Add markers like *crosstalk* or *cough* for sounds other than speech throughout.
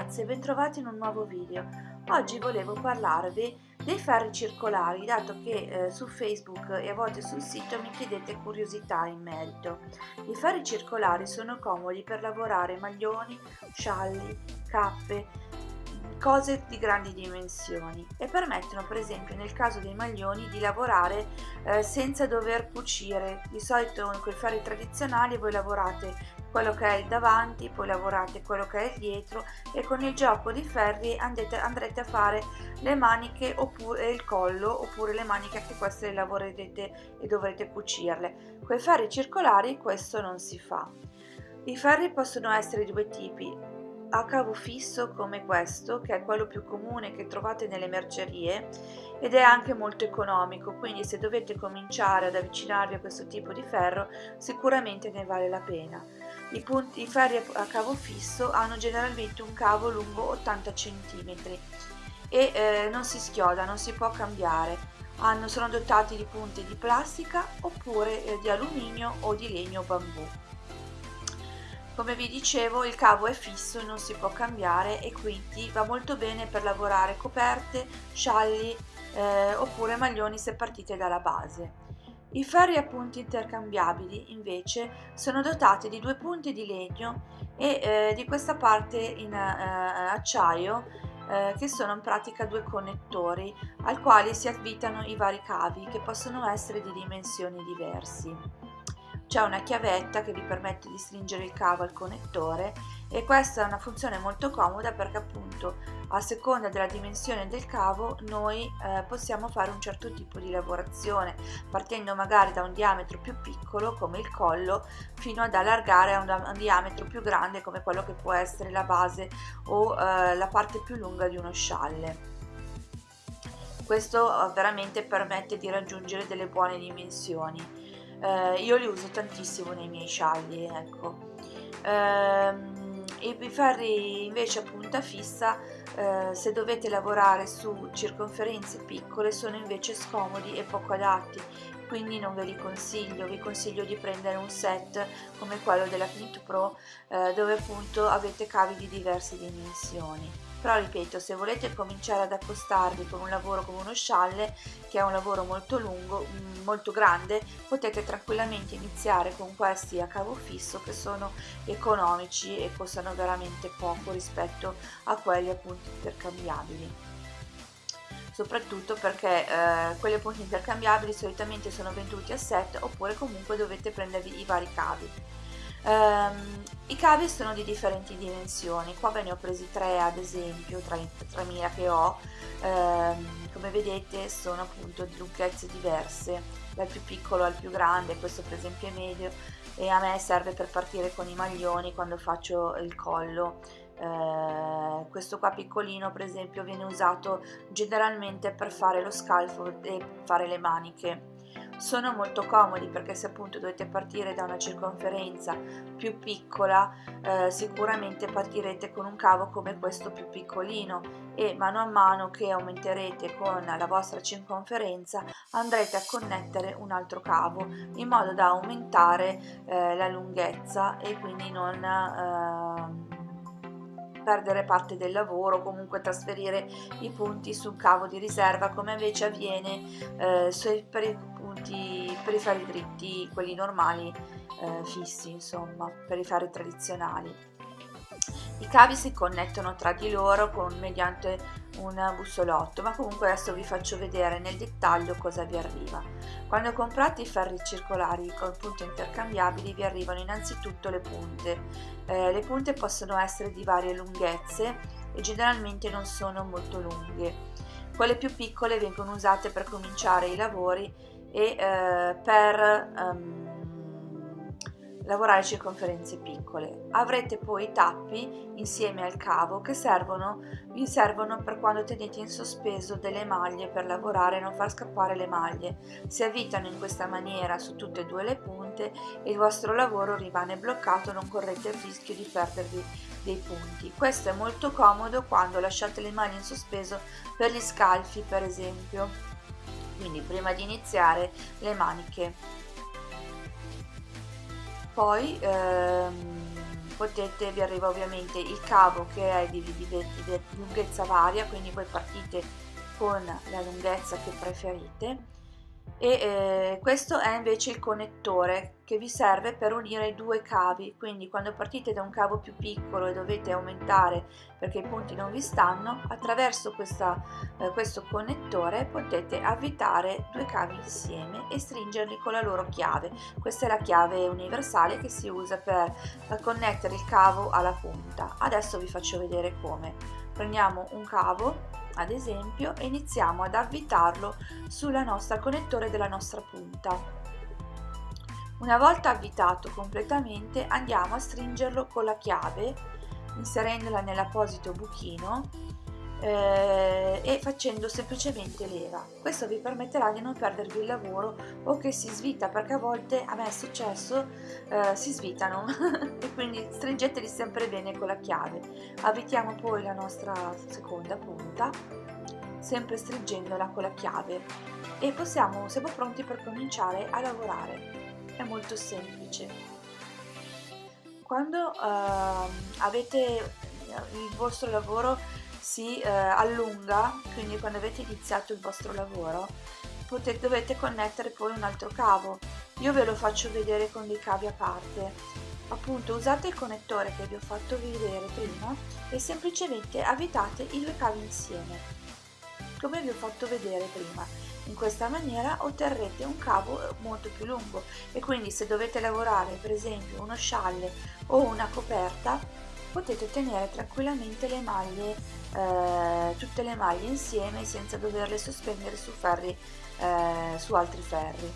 ragazzi e bentrovati in un nuovo video. Oggi volevo parlarvi dei ferri circolari, dato che eh, su Facebook e a volte sul sito mi chiedete curiosità in merito. I ferri circolari sono comodi per lavorare maglioni, scialli, cappe, cose di grandi dimensioni e permettono per esempio nel caso dei maglioni di lavorare eh, senza dover cucire. Di solito con i ferri tradizionali voi lavorate quello che è il davanti poi lavorate quello che è il dietro e con il gioco di ferri andrete, andrete a fare le maniche oppure il collo oppure le maniche anche queste le lavorerete e dovrete cucirle. Con i ferri circolari questo non si fa. I ferri possono essere di due tipi a cavo fisso come questo, che è quello più comune che trovate nelle mercerie ed è anche molto economico, quindi se dovete cominciare ad avvicinarvi a questo tipo di ferro sicuramente ne vale la pena. I, punti, i ferri a cavo fisso hanno generalmente un cavo lungo 80 cm e eh, non si schioda, non si può cambiare. Hanno, sono dotati di punte di plastica oppure eh, di alluminio o di legno bambù. Come vi dicevo il cavo è fisso non si può cambiare e quindi va molto bene per lavorare coperte, scialli eh, oppure maglioni se partite dalla base. I ferri a punti intercambiabili invece sono dotati di due punti di legno e eh, di questa parte in eh, acciaio eh, che sono in pratica due connettori al quali si avvitano i vari cavi che possono essere di dimensioni diverse c'è una chiavetta che vi permette di stringere il cavo al connettore e questa è una funzione molto comoda perché appunto a seconda della dimensione del cavo noi eh, possiamo fare un certo tipo di lavorazione partendo magari da un diametro più piccolo come il collo fino ad allargare a un, un diametro più grande come quello che può essere la base o eh, la parte più lunga di uno scialle. Questo eh, veramente permette di raggiungere delle buone dimensioni eh, io li uso tantissimo nei miei scialli ecco. Ehm, i ferri invece a punta fissa eh, se dovete lavorare su circonferenze piccole sono invece scomodi e poco adatti. Quindi non ve li consiglio. Vi consiglio di prendere un set come quello della Knit Pro eh, dove appunto avete cavi di diverse dimensioni però ripeto se volete cominciare ad accostarvi con un lavoro come uno scialle che è un lavoro molto lungo mm, molto grande potete tranquillamente iniziare con questi a cavo fisso che sono economici e costano veramente poco rispetto a quelli appunto intercambiabili. Soprattutto perché eh, quelli appunto intercambiabili solitamente sono venduti a set oppure comunque dovete prendervi i vari cavi Um, I cavi sono di differenti dimensioni, qua ve ne ho presi tre ad esempio, tra i 3000 che ho, um, come vedete sono appunto di lunghezze diverse, dal più piccolo al più grande, questo per esempio è medio e a me serve per partire con i maglioni quando faccio il collo. Uh, questo qua piccolino per esempio viene usato generalmente per fare lo scalfo e fare le maniche sono molto comodi perché se appunto dovete partire da una circonferenza più piccola eh, sicuramente partirete con un cavo come questo più piccolino e mano a mano che aumenterete con la vostra circonferenza andrete a connettere un altro cavo in modo da aumentare eh, la lunghezza e quindi non eh, perdere parte del lavoro comunque trasferire i punti su un cavo di riserva come invece avviene eh, per punti per i fari dritti quelli normali eh, fissi insomma per i fari tradizionali i cavi si connettono tra di loro con, mediante un bussolotto, ma comunque adesso vi faccio vedere nel dettaglio cosa vi arriva. Quando comprate i ferri circolari con punte intercambiabili vi arrivano innanzitutto le punte. Eh, le punte possono essere di varie lunghezze e generalmente non sono molto lunghe. Quelle più piccole vengono usate per cominciare i lavori e eh, per... Um, lavorare circonferenze piccole. Avrete poi i tappi insieme al cavo che servono, vi servono per quando tenete in sospeso delle maglie per lavorare e non far scappare le maglie. Si avvitano in questa maniera su tutte e due le punte e il vostro lavoro rimane bloccato, non correte il rischio di perdervi dei punti. Questo è molto comodo quando lasciate le mani in sospeso per gli scalfi per esempio. Quindi prima di iniziare le maniche. Poi ehm, potete, vi arriva ovviamente il cavo che è di, di, di, di lunghezza varia, quindi voi partite con la lunghezza che preferite e eh, questo è invece il connettore che vi serve per unire i due cavi. Quindi quando partite da un cavo più piccolo e dovete aumentare perché i punti non vi stanno attraverso questa, eh, questo connettore potete avvitare due cavi insieme e stringerli con la loro chiave. Questa è la chiave universale che si usa per connettere il cavo alla punta. Adesso vi faccio vedere come. Prendiamo un cavo ad esempio e iniziamo ad avvitarlo sulla nostra connettore della nostra punta. Una volta avvitato completamente andiamo a stringerlo con la chiave inserendola nell'apposito buchino eh, e facendo semplicemente leva. Questo vi permetterà di non perdervi il lavoro o che si svita perché a volte a me è successo eh, si svitano *laughs* e quindi stringeteli sempre bene con la chiave. Avvitiamo poi la nostra seconda punta sempre stringendola con la chiave e possiamo, siamo pronti per cominciare a lavorare. È molto semplice. Quando eh, avete il vostro lavoro si eh, allunga, quindi quando avete iniziato il vostro lavoro, potete, dovete connettere poi un altro cavo. Io ve lo faccio vedere con dei cavi a parte. Appunto usate il connettore che vi ho fatto vedere prima e semplicemente avvitate i due cavi insieme, come vi ho fatto vedere prima. In questa maniera otterrete un cavo molto più lungo e quindi se dovete lavorare per esempio uno scialle o una coperta potete tenere tranquillamente le maglie, eh, tutte le maglie insieme senza doverle sospendere su, ferri, eh, su altri ferri.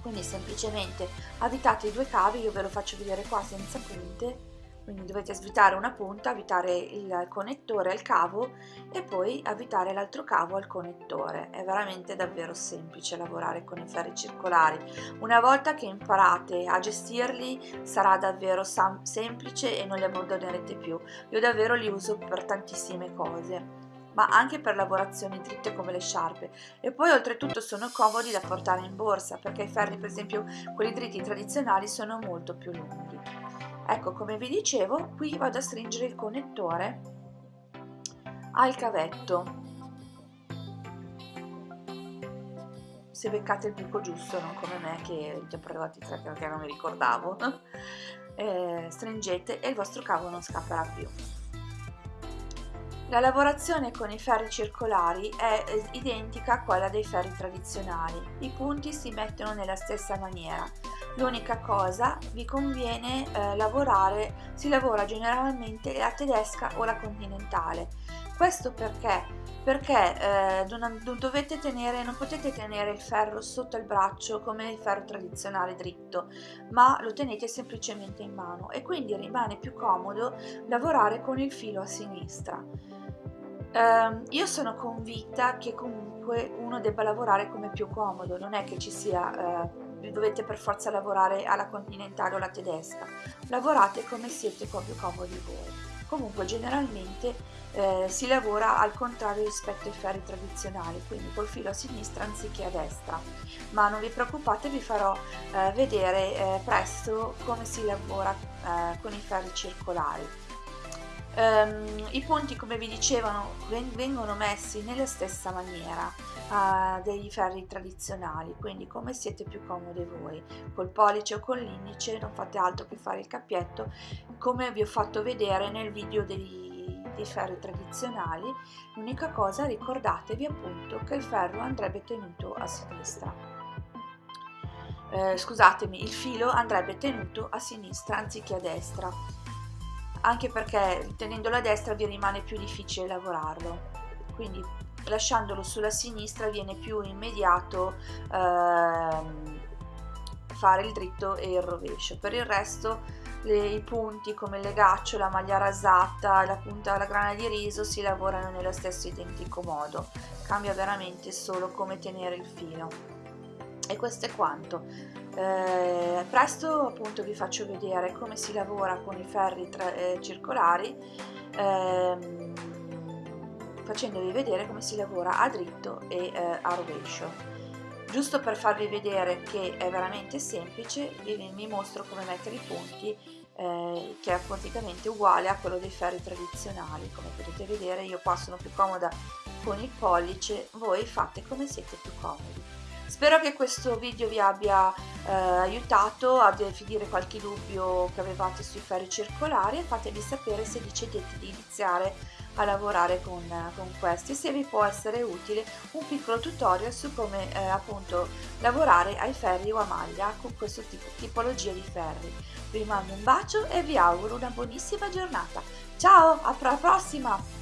Quindi semplicemente avvitate i due cavi, io ve lo faccio vedere qua senza punte, quindi dovete svitare una punta, avvitare il connettore al cavo e poi avvitare l'altro cavo al connettore. È veramente davvero semplice lavorare con i ferri circolari. Una volta che imparate a gestirli sarà davvero semplice e non li abbandonerete più. Io davvero li uso per tantissime cose ma anche per lavorazioni dritte come le sciarpe e poi oltretutto sono comodi da portare in borsa perché i ferri per esempio quelli dritti tradizionali sono molto più lunghi ecco come vi dicevo qui vado a stringere il connettore al cavetto. Se beccate il buco giusto non come me che ti ho tre perché non mi ricordavo *laughs* eh, stringete e il vostro cavo non scapperà più. La lavorazione con i ferri circolari è identica a quella dei ferri tradizionali, i punti si mettono nella stessa maniera, l'unica cosa vi conviene eh, lavorare, si lavora generalmente la tedesca o la continentale. Questo perché? Perché eh, non, tenere, non potete tenere il ferro sotto il braccio come il ferro tradizionale dritto, ma lo tenete semplicemente in mano e quindi rimane più comodo lavorare con il filo a sinistra. Eh, io sono convinta che comunque uno debba lavorare come più comodo, non è che ci sia eh, dovete per forza lavorare alla continentale o alla tedesca, lavorate come siete più comodi voi. Comunque generalmente eh, si lavora al contrario rispetto ai ferri tradizionali, quindi col filo a sinistra anziché a destra, ma non vi preoccupate, vi farò eh, vedere eh, presto come si lavora eh, con i ferri circolari. Um, I punti, come vi dicevano, vengono messi nella stessa maniera uh, dei ferri tradizionali, quindi come siete più comode voi, col pollice o con l'indice non fate altro che fare il cappietto, come vi ho fatto vedere nel video dei, dei ferri tradizionali, l'unica cosa ricordatevi appunto che il ferro andrebbe tenuto a sinistra. Eh, scusatemi, il filo andrebbe tenuto a sinistra anziché a destra anche perché tenendolo a destra vi rimane più difficile lavorarlo. Quindi lasciandolo sulla sinistra viene più immediato ehm, fare il dritto e il rovescio. Per il resto le, i punti come il legaccio, la maglia rasata, la punta la grana di riso si lavorano nello stesso identico modo. Cambia veramente solo come tenere il filo e questo è quanto. Eh, presto appunto vi faccio vedere come si lavora con i ferri tra, eh, circolari ehm, facendovi vedere come si lavora a dritto e eh, a rovescio. Giusto per farvi vedere che è veramente semplice vi, vi mostro come mettere i punti eh, che è praticamente uguale a quello dei ferri tradizionali. Come potete vedere io qua sono più comoda con il pollice voi fate come siete più comodi spero che questo video vi abbia eh, aiutato a definire qualche dubbio che avevate sui ferri circolari e fatemi sapere se decidete di iniziare a lavorare con, con questi se vi può essere utile un piccolo tutorial su come eh, appunto lavorare ai ferri o a maglia con questo tipo tipologia di ferri. Vi mando un bacio e vi auguro una buonissima giornata. Ciao alla prossima